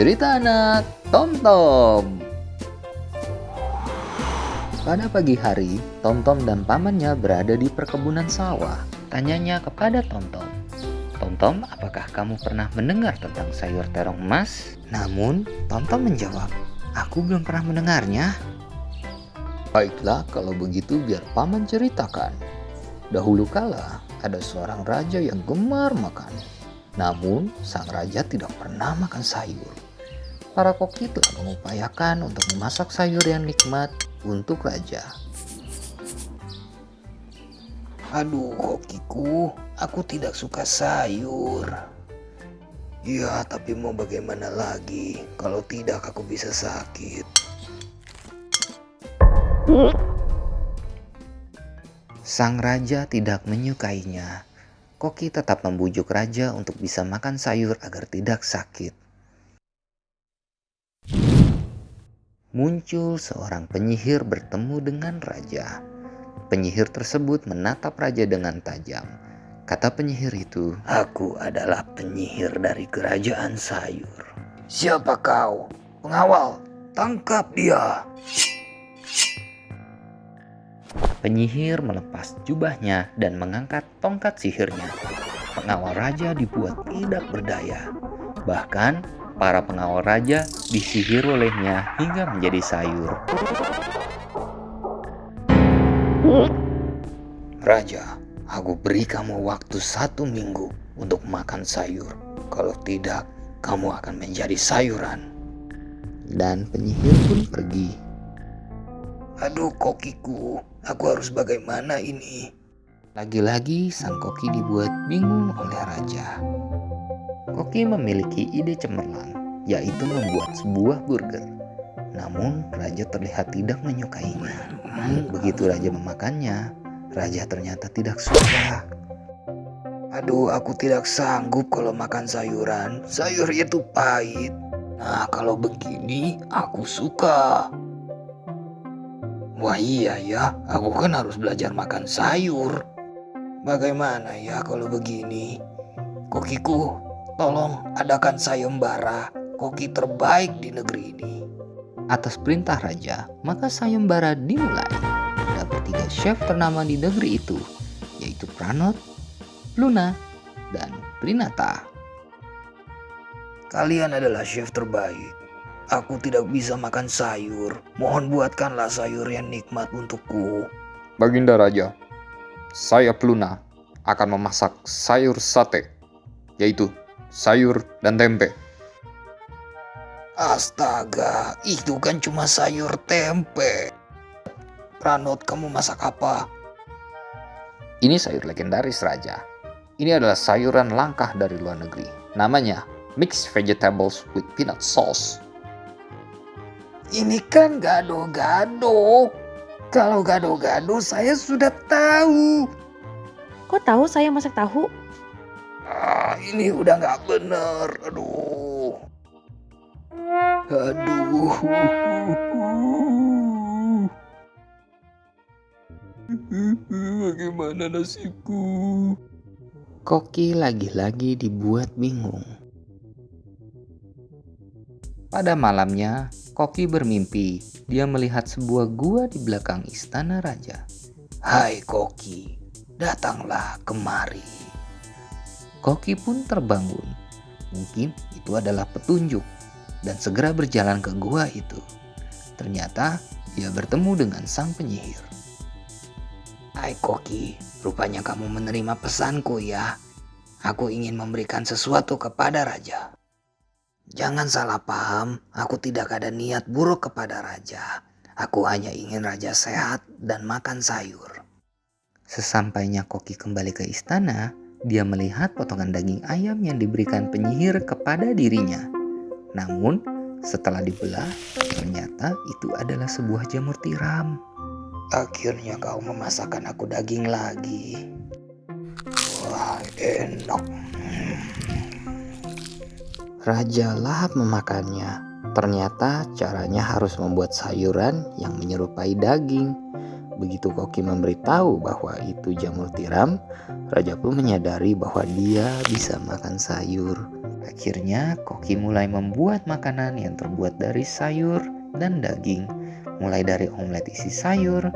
Cerita anak Tom Tom Pada pagi hari, Tom Tom dan pamannya berada di perkebunan sawah. Tanyanya kepada Tom Tom. Tom Tom, apakah kamu pernah mendengar tentang sayur terong emas? Namun, Tom Tom menjawab, aku belum pernah mendengarnya. Baiklah, kalau begitu biar paman ceritakan. Dahulu kala, ada seorang raja yang gemar makan. Namun, sang raja tidak pernah makan sayur. Para koki telah mengupayakan untuk memasak sayur yang nikmat untuk raja. Aduh, kokiku, aku tidak suka sayur. Ya, tapi mau bagaimana lagi? Kalau tidak, aku bisa sakit. Sang raja tidak menyukainya. Koki tetap membujuk raja untuk bisa makan sayur agar tidak sakit. Muncul seorang penyihir bertemu dengan raja. Penyihir tersebut menatap raja dengan tajam. Kata penyihir itu, Aku adalah penyihir dari kerajaan sayur. Siapa kau? Pengawal, tangkap dia. Penyihir melepas jubahnya dan mengangkat tongkat sihirnya. Pengawal raja dibuat tidak berdaya. Bahkan, para pengawal raja disihir olehnya hingga menjadi sayur. Raja, aku beri kamu waktu satu minggu untuk makan sayur. Kalau tidak, kamu akan menjadi sayuran. Dan penyihir pun pergi. Aduh kokiku, aku harus bagaimana ini? Lagi-lagi sang koki dibuat bingung oleh raja. Koki memiliki ide cemerlang, yaitu membuat sebuah burger. Namun raja terlihat tidak menyukainya. Begitu raja memakannya, raja ternyata tidak suka. Aduh, aku tidak sanggup kalau makan sayuran. Sayur itu pahit. Nah, kalau begini aku suka. Wah iya ya, aku kan harus belajar makan sayur. Bagaimana ya kalau begini? Kokiku, tolong adakan sayembara koki terbaik di negeri ini. Atas perintah raja, maka sayembara dimulai. Ada bertiga chef ternama di negeri itu, yaitu Pranot, Luna, dan Prinata. Kalian adalah chef terbaik. Aku tidak bisa makan sayur. Mohon buatkanlah sayur yang nikmat untukku. Baginda Raja, saya Pluna akan memasak sayur sate, yaitu sayur dan tempe. Astaga, itu kan cuma sayur tempe. Pranot, kamu masak apa? Ini sayur legendaris raja. Ini adalah sayuran langkah dari luar negeri. Namanya mixed vegetables with peanut sauce. Ini kan gado-gado. Kalau gado-gado saya sudah tahu. Kok tahu saya masak tahu? Ini udah nggak bener. Aduh. Aduh. Bagaimana nasibku? Koki lagi-lagi dibuat bingung. Pada malamnya, Koki bermimpi. Dia melihat sebuah gua di belakang istana raja. Hai Koki, datanglah kemari. Koki pun terbangun. Mungkin itu adalah petunjuk dan segera berjalan ke gua itu. Ternyata dia bertemu dengan sang penyihir. Hai Koki, rupanya kamu menerima pesanku ya. Aku ingin memberikan sesuatu kepada raja. Jangan salah paham, aku tidak ada niat buruk kepada raja. Aku hanya ingin raja sehat dan makan sayur. Sesampainya Koki kembali ke istana, dia melihat potongan daging ayam yang diberikan penyihir kepada dirinya. Namun, setelah dibelah, ternyata itu adalah sebuah jamur tiram. Akhirnya kau memasakkan aku daging lagi. Wah, enak. Raja lahap memakannya. Ternyata caranya harus membuat sayuran yang menyerupai daging. Begitu Koki memberitahu bahwa itu jamur tiram, Raja pun menyadari bahwa dia bisa makan sayur. Akhirnya, Koki mulai membuat makanan yang terbuat dari sayur dan daging, mulai dari omelet isi sayur,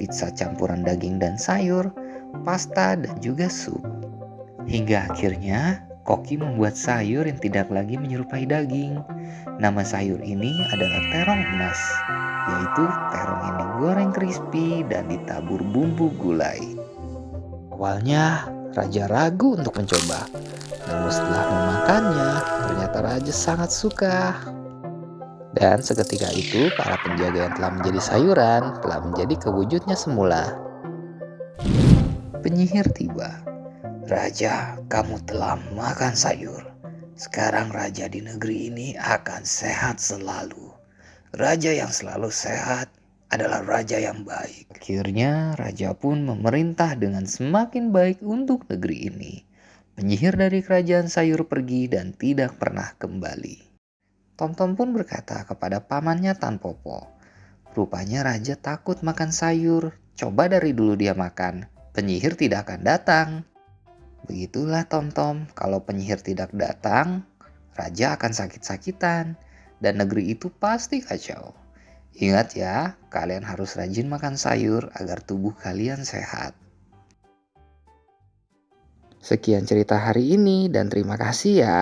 pizza campuran daging dan sayur, pasta, dan juga sup. Hingga akhirnya, Koki membuat sayur yang tidak lagi menyerupai daging. Nama sayur ini adalah terong emas, yaitu terong yang digoreng crispy dan ditabur bumbu gulai. Awalnya, Raja ragu untuk mencoba. Namun setelah memakannya, ternyata Raja sangat suka. Dan seketika itu, para penjaga yang telah menjadi sayuran telah menjadi kewujudnya semula. Penyihir tiba. Raja, kamu telah makan sayur. Sekarang raja di negeri ini akan sehat selalu. Raja yang selalu sehat adalah raja yang baik. Akhirnya, raja pun memerintah dengan semakin baik untuk negeri ini. Penyihir dari kerajaan sayur pergi dan tidak pernah kembali. Tomtom pun berkata kepada pamannya Tan Popo, Rupanya raja takut makan sayur. Coba dari dulu dia makan, penyihir tidak akan datang. Begitulah Tomtom, kalau penyihir tidak datang, raja akan sakit-sakitan dan negeri itu pasti kacau. Ingat ya, kalian harus rajin makan sayur agar tubuh kalian sehat. Sekian cerita hari ini dan terima kasih ya.